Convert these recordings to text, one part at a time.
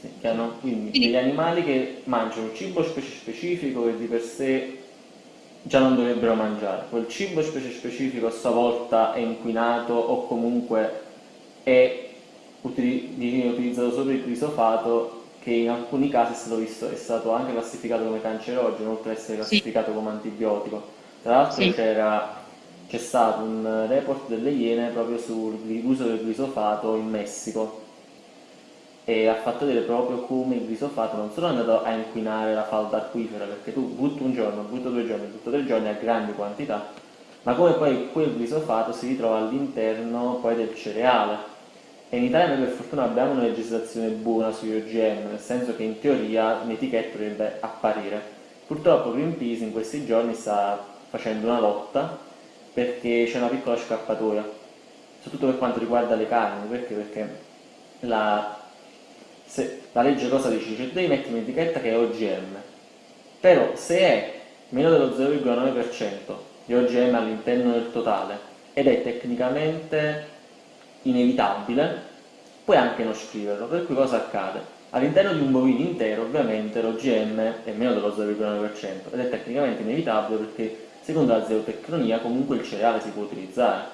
Sì, che hanno, quindi, quindi degli animali che mangiano un cibo specie specifico che di per sé già non dovrebbero mangiare. Quel cibo specie specifico a sua volta è inquinato o comunque è viene utilizzato solo il glisofato che in alcuni casi è stato, visto, è stato anche classificato come cancerogeno oltre ad essere classificato sì. come antibiotico. Tra l'altro sì. c'è stato un report delle Iene proprio sull'uso del glisofato in Messico e ha fatto vedere proprio come il glisofato non solo è andato a inquinare la falda acquifera perché tu butti un giorno, butto due giorni, butto tre giorni a grandi quantità ma come poi quel glisofato si ritrova all'interno poi del cereale e in Italia noi per fortuna abbiamo una legislazione buona sugli OGM, nel senso che in teoria l'etichetta dovrebbe apparire. Purtroppo Greenpeace in questi giorni sta facendo una lotta perché c'è una piccola scappatoia, soprattutto per quanto riguarda le carni, perché? Perché la, se, la legge cosa dice? Cioè devi mettere un'etichetta che è OGM, però se è meno dello 0,9% di OGM all'interno del totale ed è tecnicamente inevitabile, puoi anche non scriverlo, per cui cosa accade? All'interno di un bovino intero ovviamente l'OGM è meno dello 0,9% ed è tecnicamente inevitabile perché secondo la zootecnia comunque il cereale si può utilizzare.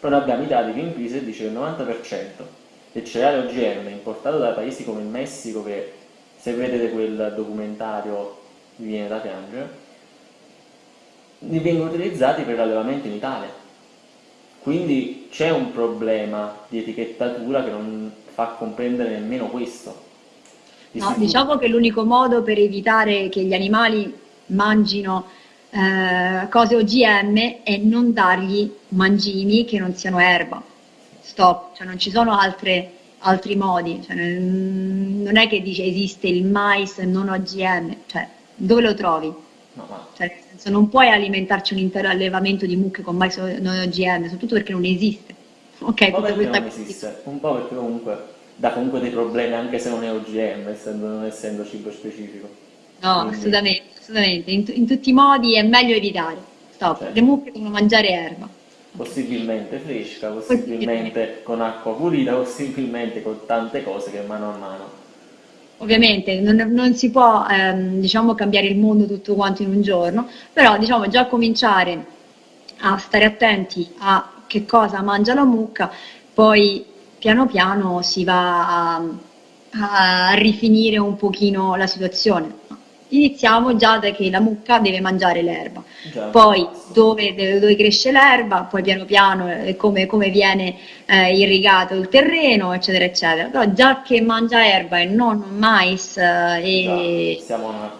Però noi abbiamo i dati che in crisi dice che il 90% del cereale OGM importato da paesi come il Messico che se vedete quel documentario vi viene da piangere, li vengono utilizzati per l'allevamento in Italia quindi c'è un problema di etichettatura che non fa comprendere nemmeno questo. No, diciamo che l'unico modo per evitare che gli animali mangino eh, cose OGM è non dargli mangimi che non siano erba. Stop, cioè non ci sono altre, altri modi, cioè, non è che dice esiste il mais non OGM, cioè dove lo trovi? No, ma... cioè, senso, non puoi alimentarci un intero allevamento di mucche con mais non OGM, soprattutto perché non esiste. Ok, un po' perché non esiste, un po' perché comunque dà comunque dei problemi anche se non è OGM, essendo, non essendo cibo specifico. No, Quindi... assolutamente, assolutamente. In, in, tutti i modi è meglio evitare. Stop, certo. le mucche devono mangiare erba. Possibilmente fresca, possibilmente con acqua pulita, possibilmente con tante cose che mano a mano. Ovviamente non, non si può ehm, diciamo, cambiare il mondo tutto quanto in un giorno, però diciamo, già cominciare a stare attenti a che cosa mangia la mucca, poi piano piano si va a, a rifinire un pochino la situazione iniziamo già da che la mucca deve mangiare l'erba, poi dove, dove, cresce l'erba, poi piano piano eh, come, come, viene eh, irrigato il terreno, eccetera, eccetera. Però già che mangia erba e non mais eh, e,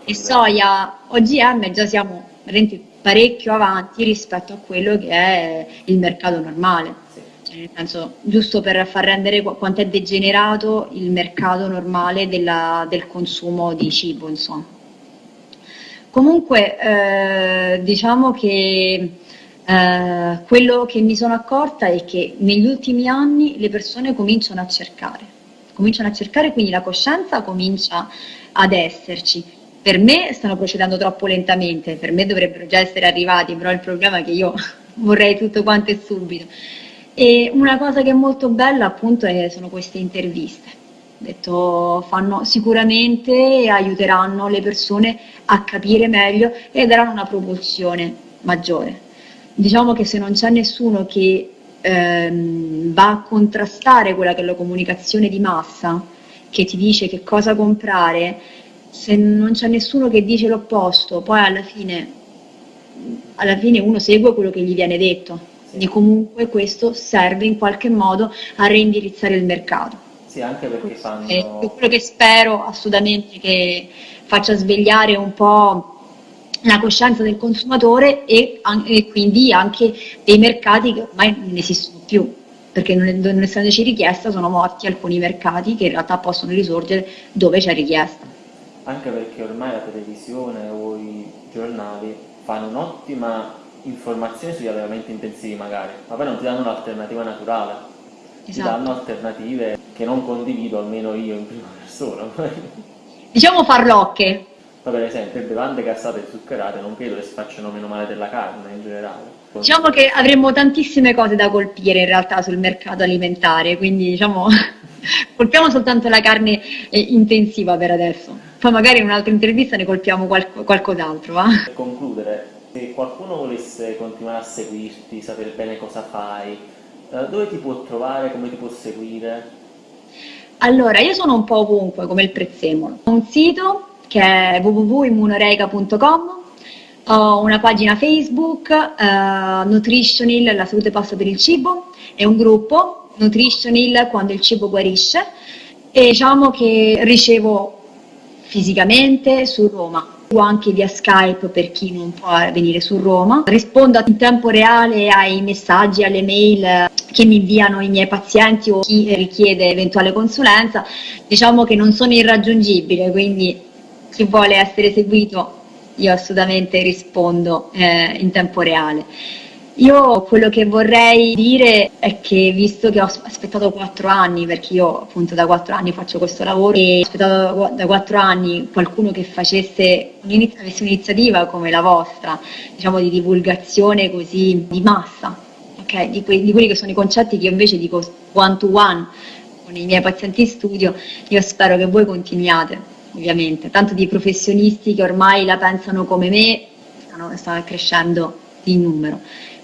e soia OGM, già siamo parecchio avanti rispetto a quello che è il mercato normale. Cioè, nel senso, giusto per far rendere quanto è degenerato il mercato normale della, del consumo di cibo, insomma. Comunque eh, diciamo che eh, quello che mi sono accorta è che negli ultimi anni le persone cominciano a cercare, cominciano a cercare, quindi la coscienza comincia ad esserci. Per me stanno procedendo troppo lentamente, per me dovrebbero già essere arrivati, però il problema è che io vorrei tutto quanto e subito. E una cosa che è molto bella appunto è, sono queste interviste detto fanno sicuramente aiuteranno le persone a capire meglio e daranno una propulsione maggiore. Diciamo che se non c'è nessuno che ehm, va a contrastare quella che è la comunicazione di massa, che ti dice che cosa comprare, se non c'è nessuno che dice l'opposto, poi alla fine, alla fine uno segue quello che gli viene detto. Quindi comunque questo serve in qualche modo a reindirizzare il mercato. Sì, anche perché fanno... È quello che spero assolutamente che faccia svegliare un po' la coscienza del consumatore e, e quindi anche dei mercati che ormai non esistono più perché non, non essendoci richiesta sono morti alcuni mercati che in realtà possono risorgere dove c'è richiesta. Anche perché ormai la televisione o i giornali fanno un'ottima informazione sugli allevamenti intensivi magari, ma poi non ti danno un'alternativa naturale, esatto. ti danno alternative che non condivido almeno io in prima persona. diciamo farlocche. Ma per esempio bevande gassate e zuccherate non credo che si facciano meno male della carne in generale. Diciamo che avremmo tantissime cose da colpire in realtà sul mercato alimentare, quindi diciamo colpiamo soltanto la carne eh, intensiva per adesso. Poi magari in un'altra intervista ne colpiamo qual- qualcos'altro. Va? Per concludere, se qualcuno volesse continuare a seguirti, sapere bene cosa fai, dove ti può trovare, come ti può seguire? Allora, io sono un po' ovunque, come il prezzemolo. Ho un sito che è www.immunoreica.com, ho una pagina Facebook, uh, Nutritionil, la salute passa per il cibo, e un gruppo, Nutritionil, quando il cibo guarisce, e diciamo che ricevo fisicamente su Roma o anche via Skype per chi non può venire su Roma. Rispondo in tempo reale ai messaggi, alle mail che mi inviano i miei pazienti o chi richiede eventuale consulenza. Diciamo che non sono irraggiungibile, quindi chi vuole essere seguito io assolutamente rispondo eh, in tempo reale. Io quello che vorrei dire è che visto che ho aspettato quattro anni, perché io appunto da quattro anni faccio questo lavoro e ho aspettato da quattro anni qualcuno che facesse un'iniziativa come la vostra, diciamo di divulgazione così di massa, okay? di, que- di quelli che sono i concetti che io invece dico one to one con i miei pazienti in studio, io spero che voi continuiate, ovviamente, tanto di professionisti che ormai la pensano come me, stanno, stanno crescendo di numero.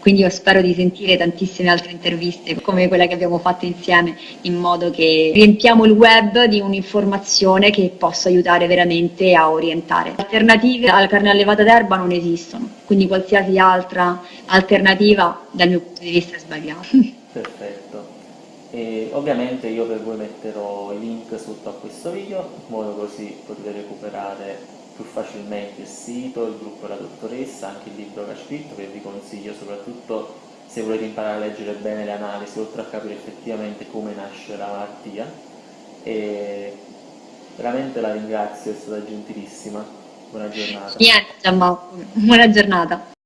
Quindi io spero di sentire tantissime altre interviste come quella che abbiamo fatto insieme, in modo che riempiamo il web di un'informazione che possa aiutare veramente a orientare. Alternative alla carne allevata d'erba non esistono, quindi qualsiasi altra alternativa dal mio punto di vista è sbagliata. Perfetto. E ovviamente io per voi metterò i link sotto a questo video, in modo così potete recuperare più facilmente il sito, il gruppo della dottoressa, anche il libro che ha scritto che vi consiglio soprattutto se volete imparare a leggere bene le analisi, oltre a capire effettivamente come nasce la malattia. E veramente la ringrazio, è stata gentilissima. Buona giornata. Niente, buona giornata.